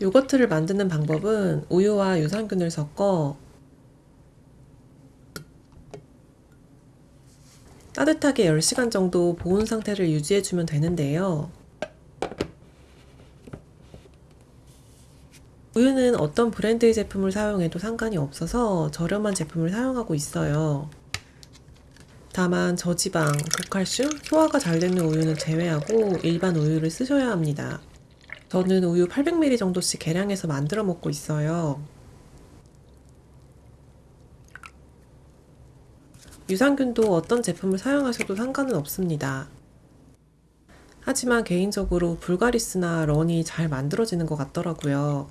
요거트를 만드는 방법은 우유와 유산균을 섞어 따뜻하게 10시간 정도 보온 상태를 유지해주면 되는데요. 우유는 어떤 브랜드의 제품을 사용해도 상관이 없어서 저렴한 제품을 사용하고 있어요. 다만 저지방, 고칼슘, 소화가 잘 되는 우유는 제외하고 일반 우유를 쓰셔야 합니다. 저는 우유 800ml 정도씩 계량해서 만들어 먹고 있어요. 유산균도 어떤 제품을 사용하셔도 상관은 없습니다. 하지만 개인적으로 불가리스나 런이 잘 만들어지는 것 같더라고요.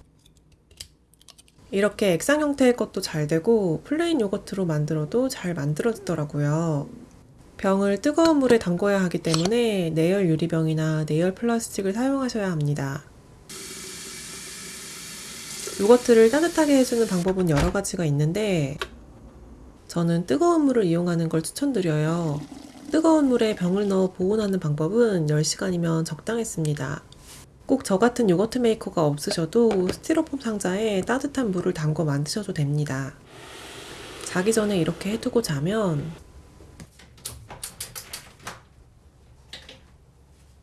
이렇게 액상 형태의 것도 잘 되고 plain 요거트로 만들어도 잘 만들어지더라고요. 병을 뜨거운 물에 담궈야 하기 때문에 내열 유리병이나 내열 플라스틱을 사용하셔야 합니다. 요거트를 따뜻하게 해주는 방법은 여러 가지가 있는데 저는 뜨거운 물을 이용하는 걸 추천드려요. 뜨거운 물에 병을 넣어 보온하는 방법은 10시간이면 적당했습니다. 꼭 저 같은 요거트 메이커가 없으셔도 스티로폼 상자에 따뜻한 물을 담궈 만드셔도 됩니다. 자기 전에 이렇게 해두고 자면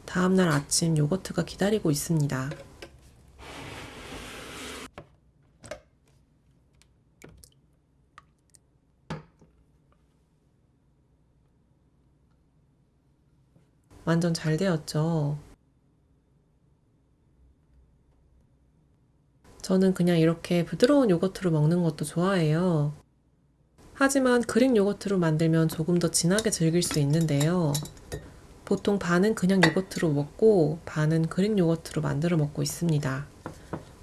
다음날 아침 요거트가 기다리고 있습니다. 완전 잘 되었죠. 저는 그냥 이렇게 부드러운 요거트로 먹는 것도 좋아해요. 하지만 그릭 요거트로 만들면 조금 더 진하게 즐길 수 있는데요. 보통 반은 그냥 요거트로 먹고 반은 그릭 요거트로 만들어 먹고 있습니다.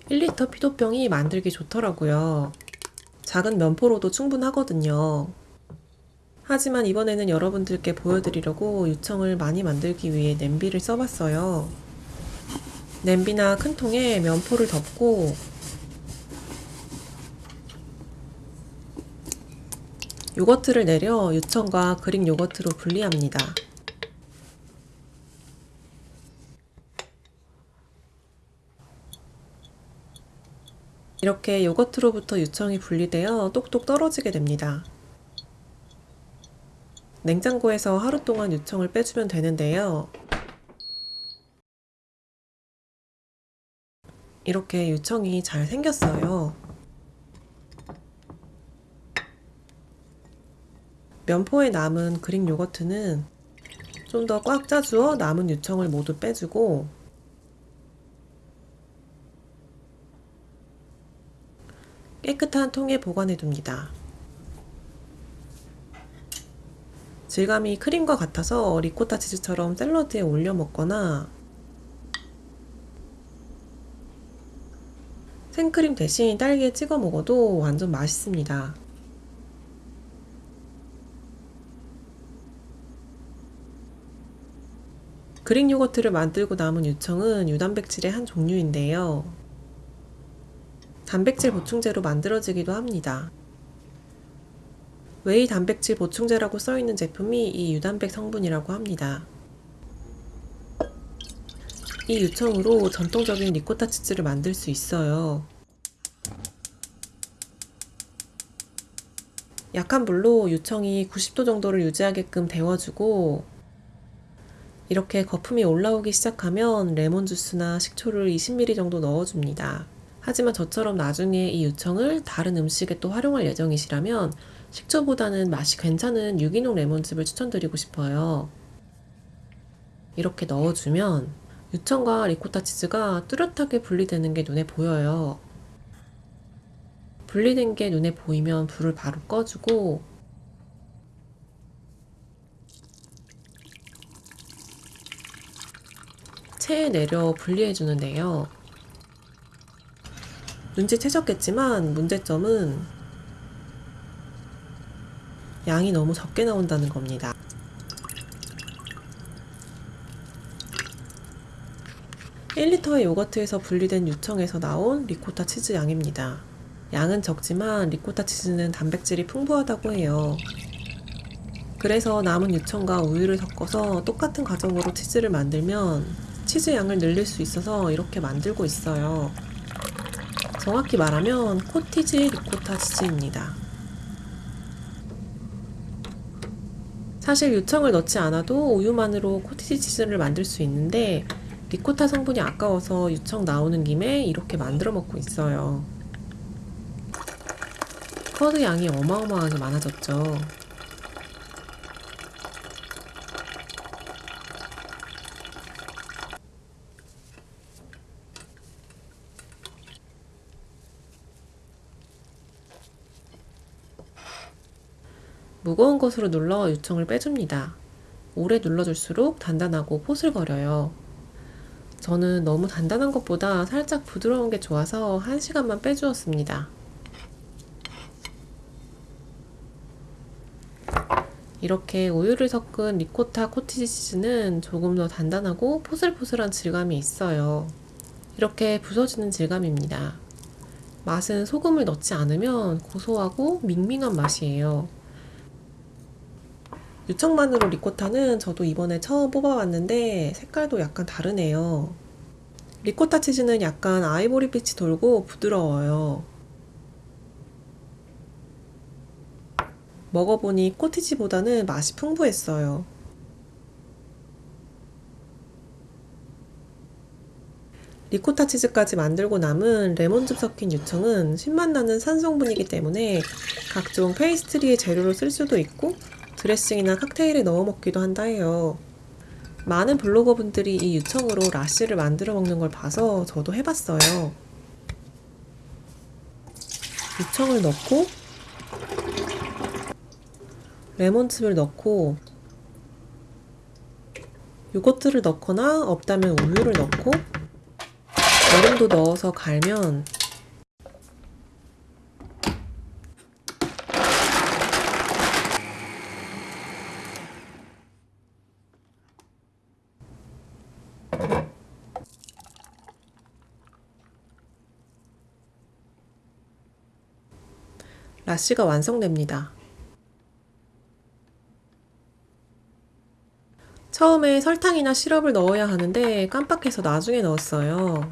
1리터 피도병이 만들기 좋더라고요. 작은 면포로도 충분하거든요. 하지만 이번에는 여러분들께 보여드리려고 유청을 많이 만들기 위해 냄비를 써봤어요. 냄비나 큰 통에 면포를 덮고 요거트를 내려 유청과 그릭 요거트로 분리합니다. 이렇게 요거트로부터 유청이 분리되어 똑똑 떨어지게 됩니다. 냉장고에서 하루 동안 유청을 빼주면 되는데요. 이렇게 유청이 잘 생겼어요. 면포에 남은 그릭 요거트는 좀 더 꽉 짜주어 남은 유청을 모두 빼주고 깨끗한 통에 보관해 둡니다. 질감이 크림과 같아서 리코타 치즈처럼 샐러드에 올려 먹거나 생크림 대신 딸기에 찍어 먹어도 완전 맛있습니다. 그릭 요거트를 만들고 남은 유청은 유단백질의 한 종류인데요. 단백질 보충제로 만들어지기도 합니다. whey 단백질 보충제라고 써있는 제품이 이 유단백 성분이라고 합니다. 이 유청으로 전통적인 리코타 치즈를 만들 수 있어요. 약한 불로 유청이 90도 정도를 유지하게끔 데워주고 이렇게 거품이 올라오기 시작하면 레몬 주스나 식초를 20ml 정도 넣어줍니다. 하지만 저처럼 나중에 이 유청을 다른 음식에 또 활용할 예정이시라면 식초보다는 맛이 괜찮은 유기농 레몬즙을 추천드리고 싶어요. 이렇게 넣어주면 유청과 리코타 치즈가 뚜렷하게 분리되는 게 눈에 보여요. 분리된 게 눈에 보이면 불을 바로 꺼주고 체에 내려 분리해 주는데요. 눈치채셨겠지만 문제점은 양이 너무 적게 나온다는 겁니다. (1리터의) 요거트에서 분리된 유청에서 나온 리코타 치즈 양입니다. 양은 적지만 리코타 치즈는 단백질이 풍부하다고 해요. 그래서 남은 유청과 우유를 섞어서 똑같은 과정으로 치즈를 만들면 치즈 양을 늘릴 수 있어서 이렇게 만들고 있어요. 정확히 말하면 cottage 리코타 치즈입니다. 사실 유청을 넣지 않아도 우유만으로 cottage 치즈를 만들 수 있는데 리코타 성분이 아까워서 유청 나오는 김에 이렇게 만들어 먹고 있어요. curd 양이 어마어마하게 많아졌죠. 무거운 것으로 눌러 유청을 빼줍니다. 오래 눌러줄수록 단단하고 포슬거려요. 저는 너무 단단한 것보다 살짝 부드러운 게 좋아서 1시간만 빼주었습니다. 이렇게 우유를 섞은 리코타 코티지 치즈는 조금 더 단단하고 포슬포슬한 질감이 있어요. 이렇게 부서지는 질감입니다. 맛은 소금을 넣지 않으면 고소하고 밍밍한 맛이에요. 유청만으로 리코타는 저도 이번에 처음 뽑아봤는데 색깔도 약간 다르네요. 리코타 치즈는 약간 아이보리빛이 돌고 부드러워요. 먹어보니 코티지보다는 맛이 풍부했어요. 리코타 치즈까지 만들고 남은 레몬즙 섞인 유청은 신맛 나는 산성분이기 때문에 각종 페이스트리의 재료로 쓸 수도 있고 드레싱이나 칵테일에 넣어 먹기도 한다 해요. 많은 블로거분들이 이 유청으로 라씨를 만들어 먹는 걸 봐서 저도 해봤어요. 유청을 넣고 레몬즙을 넣고 요거트를 넣거나 없다면 우유를 넣고 얼음도 넣어서 갈면 라쉬가 완성됩니다. 처음에 설탕이나 시럽을 넣어야 하는데 깜빡해서 나중에 넣었어요.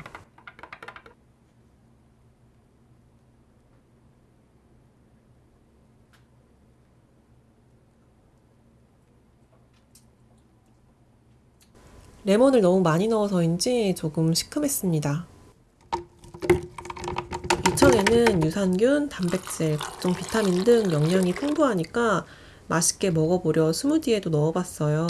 레몬을 너무 많이 넣어서인지 조금 시큼했습니다. 유청에는 유산균, 단백질, 각종 비타민 등 영양이 풍부하니까 맛있게 먹어보려 스무디에도 넣어봤어요.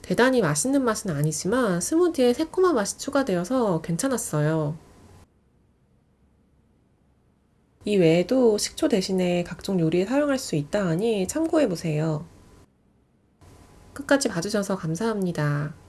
대단히 맛있는 맛은 아니지만 스무디에 새콤한 맛이 추가되어서 괜찮았어요. 이 외에도 식초 대신에 각종 요리에 사용할 수 있다 하니 참고해보세요. 끝까지 봐주셔서 감사합니다.